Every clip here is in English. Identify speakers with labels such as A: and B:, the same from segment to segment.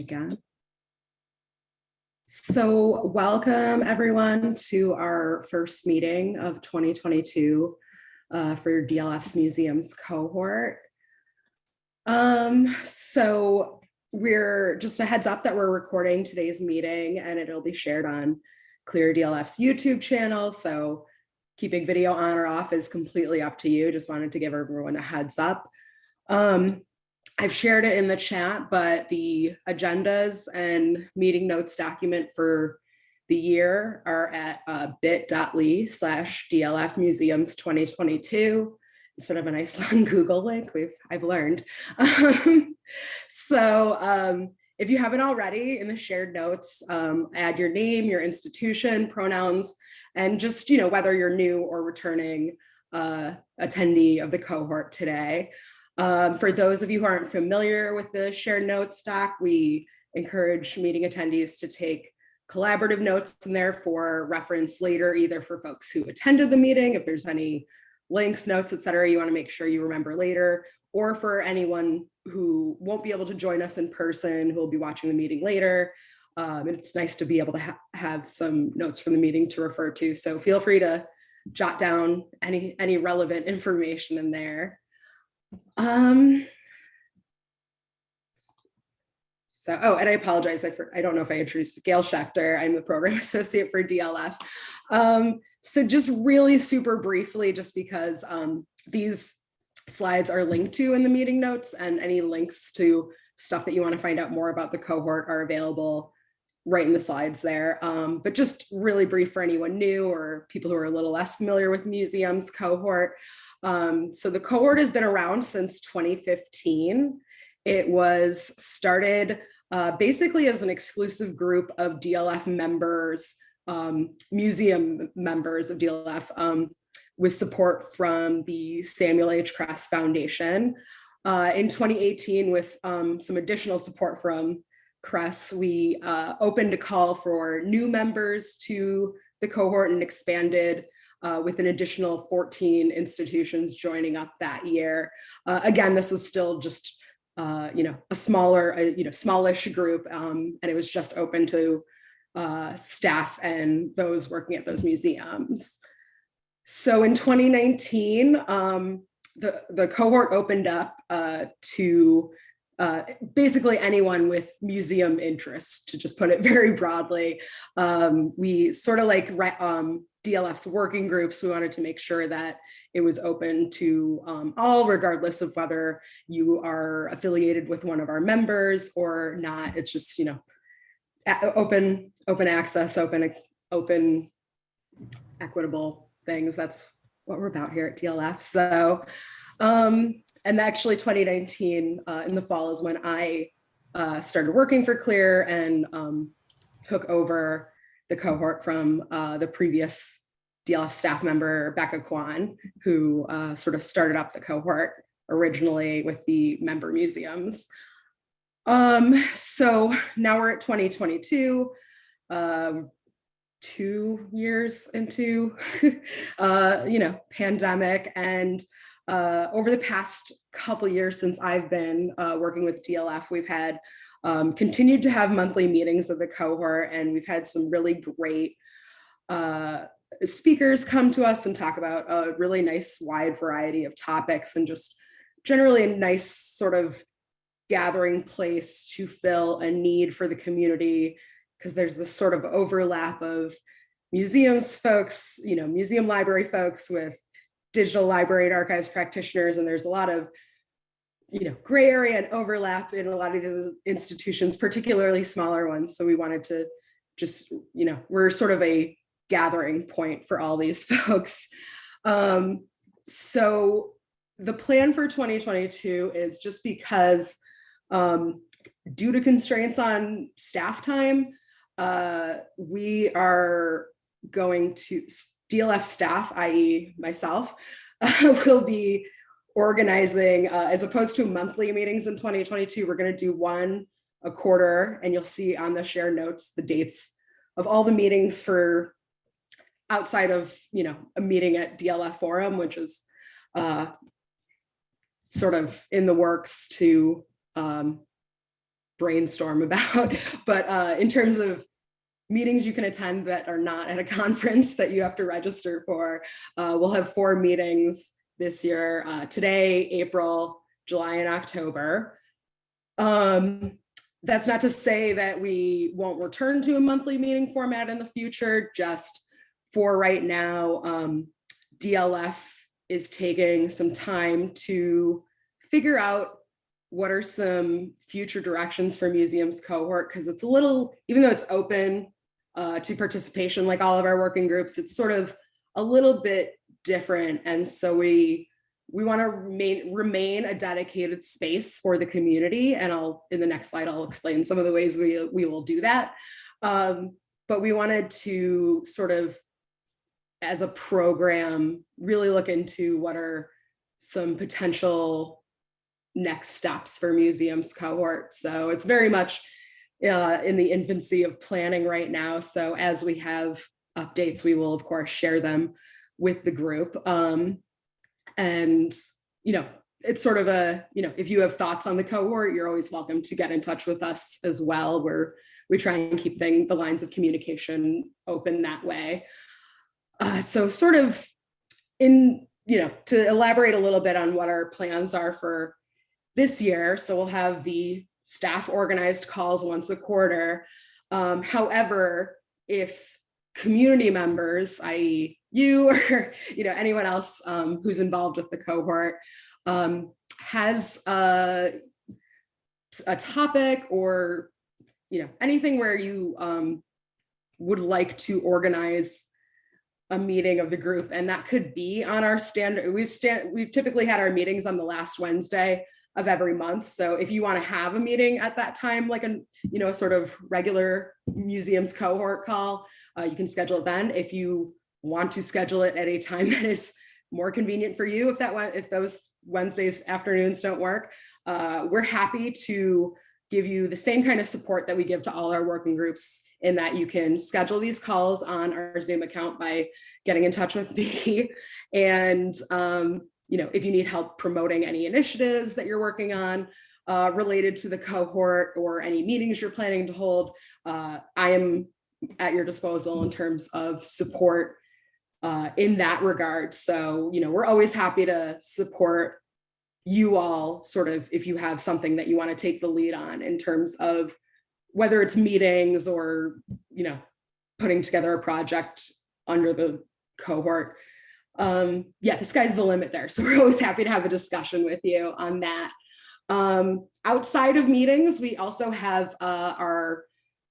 A: again. So welcome everyone to our first meeting of 2022 uh, for DLF's museums cohort. Um, so we're just a heads up that we're recording today's meeting and it'll be shared on CLIR DLF's YouTube channel. So keeping video on or off is completely up to you. Just wanted to give everyone a heads up. Um, I've shared it in the chat, but the agendas and meeting notes document for the year are at uh, bit.ly slash DLF Museums 2022 instead of a nice long Google link we've I've learned. Um, so um, if you haven't already in the shared notes, um, add your name, your institution, pronouns, and just, you know, whether you're new or returning uh, attendee of the cohort today. Um, for those of you who aren't familiar with the shared notes doc, we encourage meeting attendees to take collaborative notes and there for reference later, either for folks who attended the meeting, if there's any links, notes, et cetera, you wanna make sure you remember later, or for anyone who won't be able to join us in person, who will be watching the meeting later. Um, it's nice to be able to ha have some notes from the meeting to refer to. So feel free to jot down any, any relevant information in there. Um, so, oh, and I apologize. I, for, I don't know if I introduced Gayle Schechter. I'm the program associate for DLF. Um, so just really super briefly, just because um, these slides are linked to in the meeting notes and any links to stuff that you want to find out more about the cohort are available right in the slides there. Um, but just really brief for anyone new or people who are a little less familiar with museums cohort. Um, so the cohort has been around since 2015. It was started uh, basically as an exclusive group of DLF members, um, museum members of DLF um, with support from the Samuel H. Kress Foundation. Uh, in 2018, with um, some additional support from Kress, we uh, opened a call for new members to the cohort and expanded uh, with an additional 14 institutions joining up that year. Uh, again, this was still just, uh, you know, a smaller, uh, you know, smallish group, um, and it was just open to uh, staff and those working at those museums. So in 2019, um, the, the cohort opened up uh, to uh, basically anyone with museum interest, to just put it very broadly. Um, we sort of like um, DLF's working groups, we wanted to make sure that it was open to um, all, regardless of whether you are affiliated with one of our members or not. It's just, you know, open, open access, open, open, equitable things. That's what we're about here at DLF. So, um, and actually 2019 uh, in the fall is when I uh, started working for CLIR and um, took over the cohort from uh, the previous DLF staff member, Becca Quon, who uh, sort of started up the cohort originally with the member museums. Um, so now we're at 2022, um, two years into, uh, you know, pandemic. And uh, over the past couple years since I've been uh, working with DLF, we've had um, continued to have monthly meetings of the cohort and we've had some really great uh, speakers come to us and talk about a really nice wide variety of topics and just generally a nice sort of gathering place to fill a need for the community because there's this sort of overlap of museums folks, you know, museum library folks with digital library and archives practitioners, and there's a lot of you know, gray area and overlap in a lot of the institutions, particularly smaller ones. So we wanted to just, you know, we're sort of a gathering point for all these folks. Um, so the plan for 2022 is just because um, due to constraints on staff time, uh, we are going to DLF staff, i.e. myself, uh, will be organizing, uh, as opposed to monthly meetings in 2022, we're gonna do one a quarter and you'll see on the share notes the dates of all the meetings for outside of, you know, a meeting at DLF Forum, which is uh, sort of in the works to um, brainstorm about. But uh, in terms of meetings you can attend that are not at a conference that you have to register for, uh, we'll have four meetings this year, uh, today, April, July, and October. Um, that's not to say that we won't return to a monthly meeting format in the future, just for right now, um, DLF is taking some time to figure out what are some future directions for museums cohort because it's a little, even though it's open uh, to participation like all of our working groups, it's sort of a little bit different. And so we we want to remain remain a dedicated space for the community. And I'll in the next slide, I'll explain some of the ways we, we will do that. Um, but we wanted to sort of as a program, really look into what are some potential next steps for museums cohort. So it's very much uh, in the infancy of planning right now. So as we have updates, we will of course share them with the group. Um, and, you know, it's sort of a, you know, if you have thoughts on the cohort, you're always welcome to get in touch with us as well. Where we try and keep thing, the lines of communication open that way. Uh, so sort of in, you know, to elaborate a little bit on what our plans are for this year. So we'll have the staff organized calls once a quarter. Um, however, if community members, i.e. you or you know anyone else um, who's involved with the cohort um, has a, a topic or you know anything where you um, would like to organize a meeting of the group and that could be on our standard we've stand we've typically had our meetings on the last wednesday of every month so if you want to have a meeting at that time like a you know a sort of regular museums cohort call uh, you can schedule it then if you want to schedule it at a time that is more convenient for you if that one if those wednesdays afternoons don't work uh, we're happy to give you the same kind of support that we give to all our working groups in that you can schedule these calls on our Zoom account by getting in touch with me. And, um, you know, if you need help promoting any initiatives that you're working on uh, related to the cohort or any meetings you're planning to hold, uh, I am at your disposal in terms of support uh, in that regard. So, you know, we're always happy to support you all sort of if you have something that you want to take the lead on in terms of whether it's meetings or, you know, putting together a project under the cohort. Um, yeah, the sky's the limit there. So we're always happy to have a discussion with you on that. Um, outside of meetings, we also have uh, our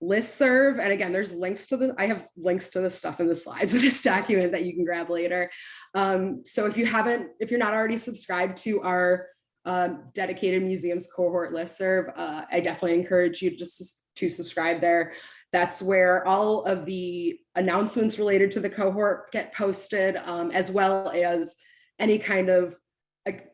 A: list serve. And again, there's links to the, I have links to the stuff in the slides in this document that you can grab later. Um, so if you haven't, if you're not already subscribed to our um, dedicated museums cohort listserv, uh, I definitely encourage you just to subscribe there. That's where all of the announcements related to the cohort get posted, um, as well as any kind of,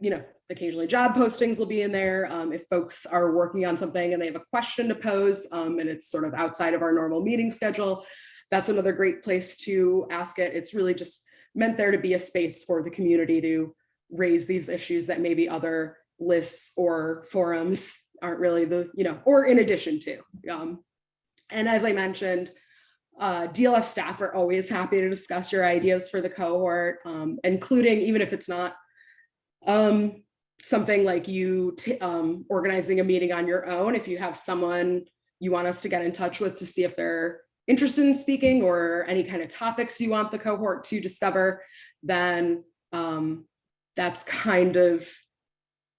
A: you know, occasionally job postings will be in there. Um, if folks are working on something and they have a question to pose um, and it's sort of outside of our normal meeting schedule, that's another great place to ask it. It's really just meant there to be a space for the community to raise these issues that maybe other lists or forums aren't really the, you know, or in addition to. Um, and as I mentioned, uh, DLF staff are always happy to discuss your ideas for the cohort, um, including even if it's not um, something like you um, organizing a meeting on your own, if you have someone you want us to get in touch with to see if they're interested in speaking or any kind of topics you want the cohort to discover, then um, that's kind of,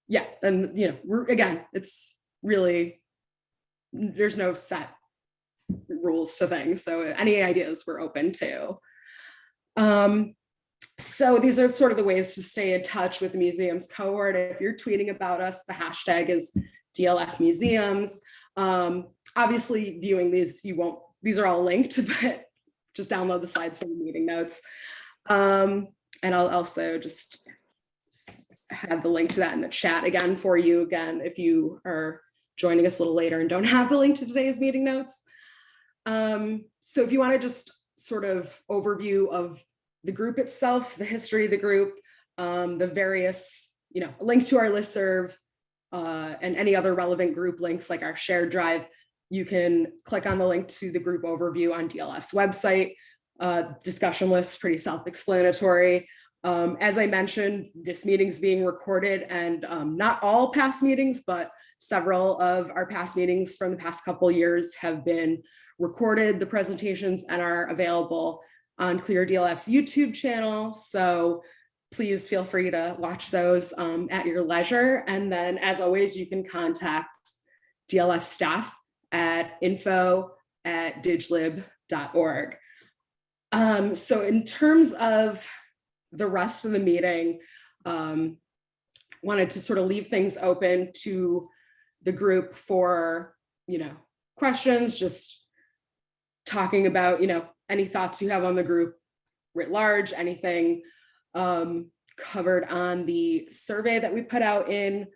A: yeah, and you know, again, it's really, there's no set rules to things. So any ideas we're open to. Um, so these are sort of the ways to stay in touch with the museums cohort. If you're tweeting about us, the hashtag is DLF museums. Um, obviously viewing these, you won't, these are all linked, but just download the slides from the meeting notes. Um, and I'll also just have the link to that in the chat again for you again, if you are joining us a little later and don't have the link to today's meeting notes. Um, so if you want to just sort of overview of the group itself, the history of the group, um, the various, you know, link to our listserv, uh, and any other relevant group links like our shared drive, you can click on the link to the group overview on DLF's website. Uh, discussion list, pretty self-explanatory. Um, as I mentioned, this meeting's being recorded and um, not all past meetings, but several of our past meetings from the past couple years have been recorded. The presentations and are available on CLIR DLF's YouTube channel. So please feel free to watch those um, at your leisure. And then as always, you can contact DLF staff at info at diglib.org. Um, so in terms of the rest of the meeting, um, wanted to sort of leave things open to the group for, you know, questions, just talking about, you know, any thoughts you have on the group writ large, anything um, covered on the survey that we put out in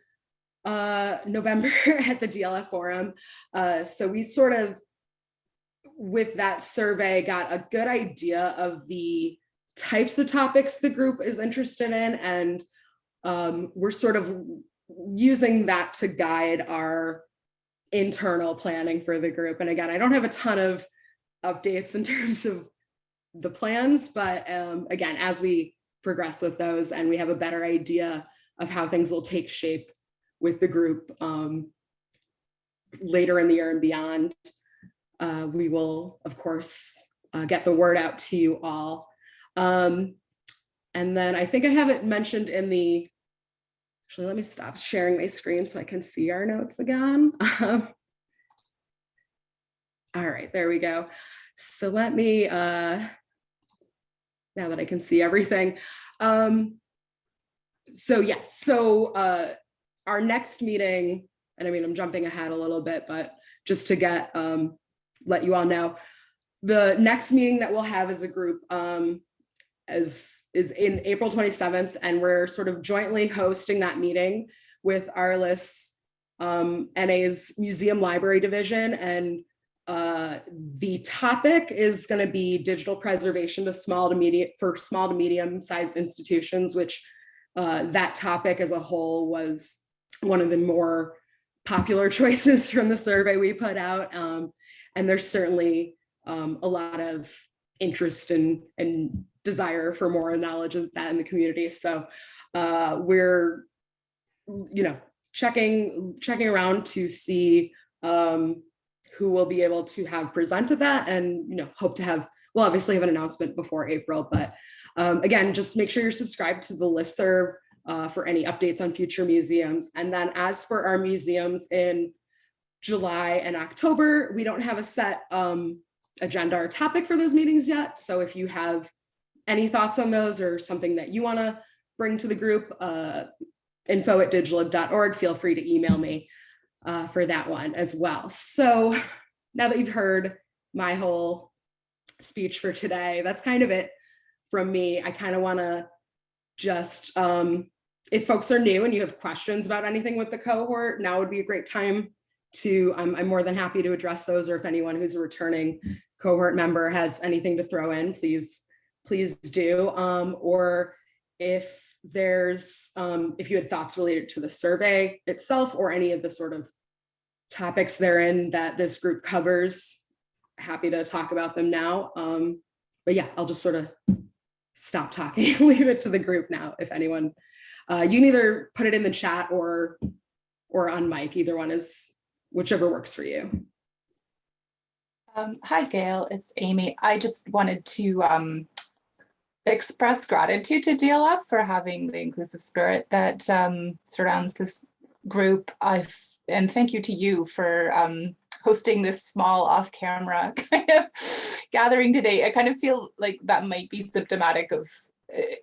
A: uh, November at the DLF forum. Uh, so we sort of, with that survey, got a good idea of the types of topics the group is interested in. And um, we're sort of using that to guide our internal planning for the group. And again, I don't have a ton of updates in terms of the plans, but um, again, as we progress with those and we have a better idea of how things will take shape with the group um, later in the year and beyond, uh, we will, of course, uh, get the word out to you all. Um, and then I think I have it mentioned in the, actually, let me stop sharing my screen so I can see our notes again. all right, there we go. So let me, uh, now that I can see everything. Um, so yes, so uh, our next meeting, and I mean, I'm jumping ahead a little bit, but just to get, um, let you all know, the next meeting that we'll have as a group um, as, is in April 27th, and we're sort of jointly hosting that meeting with ARLIS um, NA's Museum Library Division and uh, the topic is going to be digital preservation to small to medium for small to medium sized institutions, which uh, that topic as a whole was one of the more popular choices from the survey we put out. Um, and there's certainly um, a lot of interest and, and desire for more knowledge of that in the community. So uh, we're, you know, checking checking around to see um, who will be able to have presented that and you know hope to have we'll obviously have an announcement before April but um, again just make sure you're subscribed to the list serve uh, for any updates on future museums and then as for our museums in July and October we don't have a set um, agenda or topic for those meetings yet so if you have any thoughts on those or something that you want to bring to the group uh, info at diglib.org feel free to email me uh, for that one as well. So now that you've heard my whole speech for today, that's kind of it from me. I kind of want to just, um, if folks are new and you have questions about anything with the cohort, now would be a great time to, I'm, I'm more than happy to address those or if anyone who's a returning cohort member has anything to throw in, please, please do. Um, or if there's, um, if you had thoughts related to the survey itself or any of the sort of topics therein that this group covers, happy to talk about them now. Um, but yeah, I'll just sort of stop talking, leave it to the group now. If anyone, uh, you can either put it in the chat or, or on mic, either one is whichever works for you.
B: Um, hi, Gayle, it's Amy. I just wanted to um, express gratitude to DLF for having the inclusive spirit that um, surrounds this group. I've, and thank you to you for um, hosting this small off-camera kind of gathering today. I kind of feel like that might be symptomatic of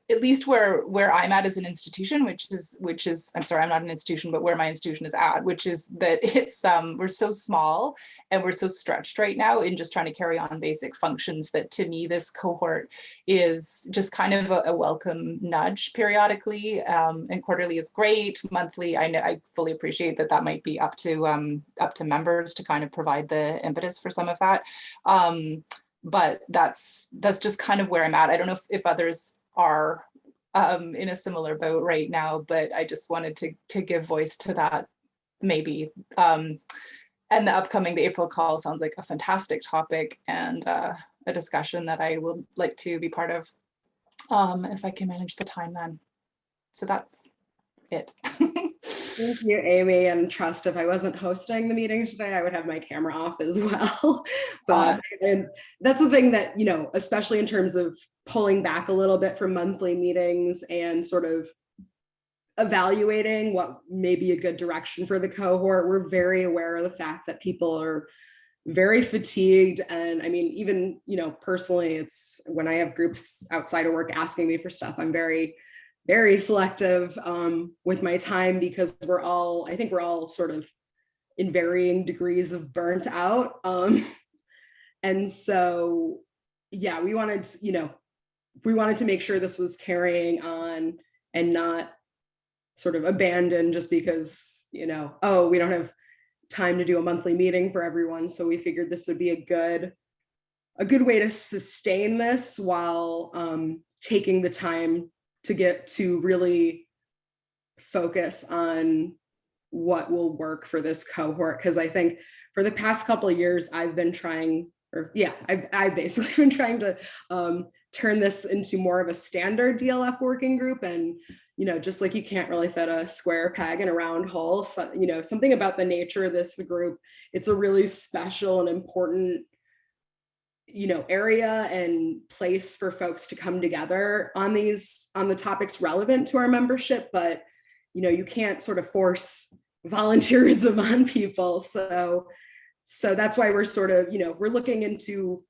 B: at least where where I'm at as an institution, which is which is I'm sorry, I'm not an institution, but where my institution is at, which is that it's um we're so small and we're so stretched right now in just trying to carry on basic functions that to me this cohort is just kind of a, a welcome nudge periodically um, and quarterly is great. Monthly, I know I fully appreciate that that might be up to um up to members to kind of provide the impetus for some of that. Um, but that's that's just kind of where I'm at. I don't know if, if others are um, in a similar boat right now, but I just wanted to, to give voice to that maybe. Um, and the upcoming, the April call sounds like a fantastic topic and uh, a discussion that I would like to be part of um, if I can manage the time then. So that's it.
A: Thank you, Amy, and trust if I wasn't hosting the meeting today, I would have my camera off as well. But and that's the thing that, you know, especially in terms of pulling back a little bit from monthly meetings and sort of evaluating what may be a good direction for the cohort. We're very aware of the fact that people are very fatigued. And I mean, even, you know, personally, it's when I have groups outside of work asking me for stuff, I'm very, very selective um, with my time because we're all, I think we're all sort of in varying degrees of burnt out. Um, and so, yeah, we wanted, you know, we wanted to make sure this was carrying on and not sort of abandoned just because, you know, oh, we don't have time to do a monthly meeting for everyone. So we figured this would be a good, a good way to sustain this while um, taking the time to get to really focus on what will work for this cohort. Because I think for the past couple of years, I've been trying, or yeah, I've, I've basically been trying to um, turn this into more of a standard DLF working group. And, you know, just like you can't really fit a square peg in a round hole, so, you know, something about the nature of this group, it's a really special and important you know area and place for folks to come together on these on the topics relevant to our membership but you know you can't sort of force volunteerism on people. So so that's why we're sort of you know we're looking into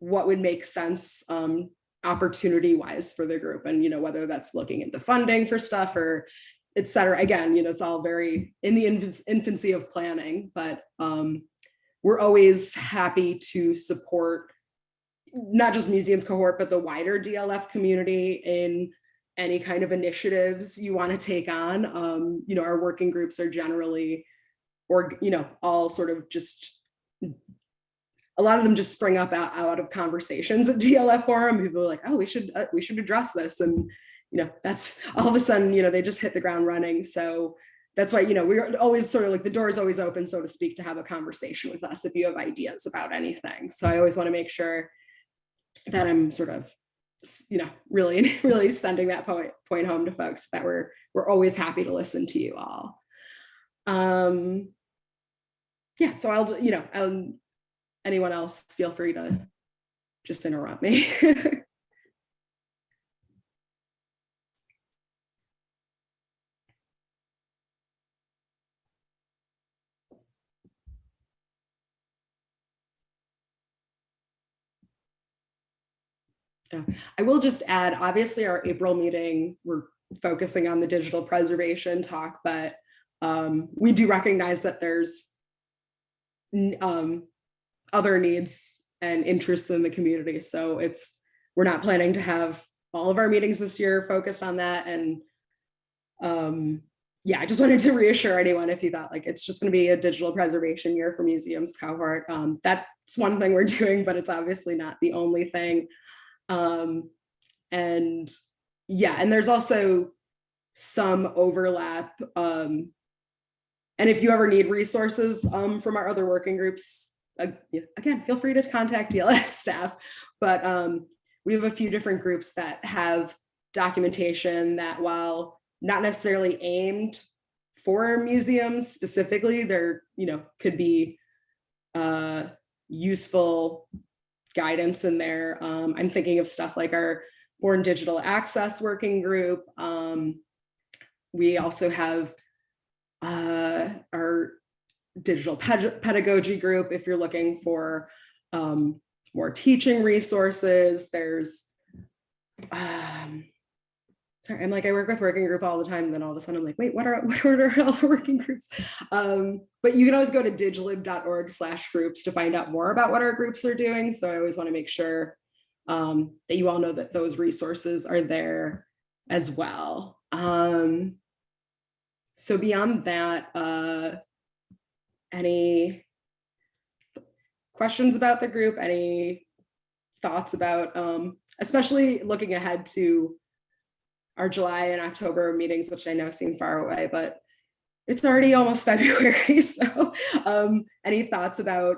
A: what would make sense um opportunity wise for the group and you know whether that's looking into funding for stuff or et cetera. Again you know it's all very in the infancy of planning but um we're always happy to support not just museums cohort, but the wider DLF community in any kind of initiatives you want to take on. Um, you know, our working groups are generally, or, you know, all sort of just, a lot of them just spring up out, out of conversations at DLF forum. People are like, oh, we should, uh, we should address this. And, you know, that's all of a sudden, you know, they just hit the ground running. So that's why, you know, we're always sort of like the door is always open, so to speak, to have a conversation with us if you have ideas about anything. So I always want to make sure that I'm sort of, you know, really, really sending that point point home to folks that we're we're always happy to listen to you all. Um, yeah, so I'll, you know, um, anyone else feel free to just interrupt me. Yeah. I will just add, obviously our April meeting, we're focusing on the digital preservation talk, but um, we do recognize that there's um, other needs and interests in the community. So it's, we're not planning to have all of our meetings this year focused on that. And um, yeah, I just wanted to reassure anyone if you thought like it's just going to be a digital preservation year for museums cohort. Um, that's one thing we're doing, but it's obviously not the only thing. Um, and yeah, and there's also some overlap. Um, and if you ever need resources um, from our other working groups, uh, again, feel free to contact DLF staff. But um, we have a few different groups that have documentation that while not necessarily aimed for museums specifically, there, you know, could be uh, useful guidance in there. Um, I'm thinking of stuff like our Born Digital Access Working Group. Um, we also have uh, our digital pedagogy group if you're looking for um, more teaching resources. There's um, sorry, I'm like, I work with working group all the time. And then all of a sudden I'm like, wait, what are, what are all the working groups? Um, but you can always go to diglib.org slash groups to find out more about what our groups are doing. So I always wanna make sure um, that you all know that those resources are there as well. Um, so beyond that, uh, any questions about the group, any thoughts about, um, especially looking ahead to our July and October meetings, which I know seem far away, but it's already almost February, so um, any thoughts about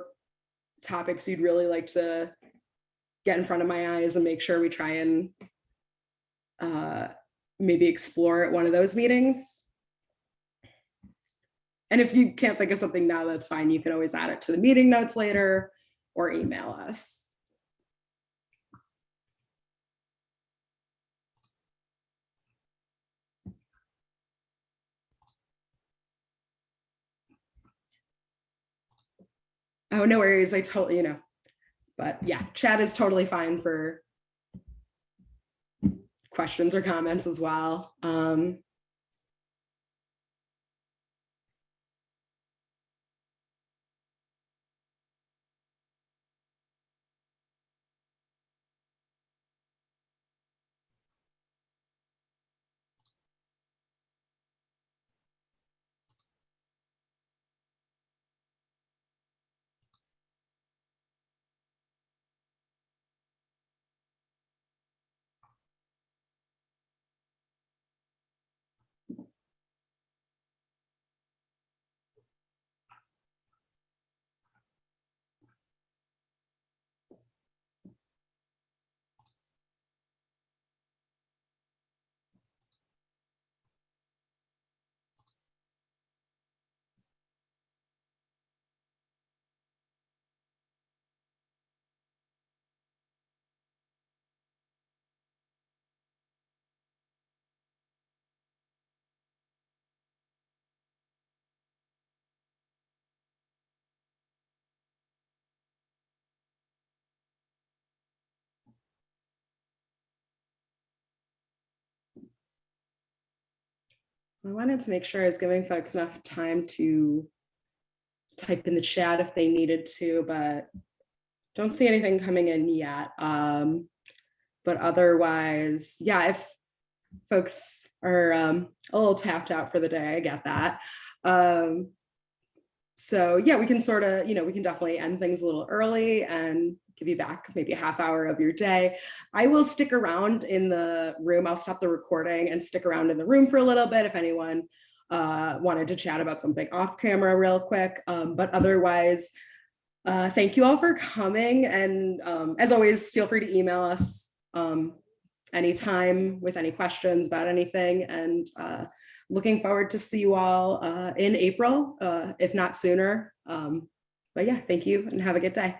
A: topics you'd really like to get in front of my eyes and make sure we try and uh, maybe explore at one of those meetings? And if you can't think of something now, that's fine. You can always add it to the meeting notes later or email us. Oh, no worries. I totally, you know, but yeah, chat is totally fine for questions or comments as well. Um, I wanted to make sure I was giving folks enough time to type in the chat if they needed to, but don't see anything coming in yet. Um, but otherwise, yeah, if folks are um, a little tapped out for the day, I get that. Um, so yeah, we can sort of, you know, we can definitely end things a little early and give you back maybe a half hour of your day. I will stick around in the room. I'll stop the recording and stick around in the room for a little bit if anyone uh, wanted to chat about something off camera real quick. Um, but otherwise, uh, thank you all for coming. And um, as always, feel free to email us um, anytime with any questions about anything. And uh, looking forward to see you all uh, in April, uh, if not sooner. Um, but yeah, thank you and have a good day.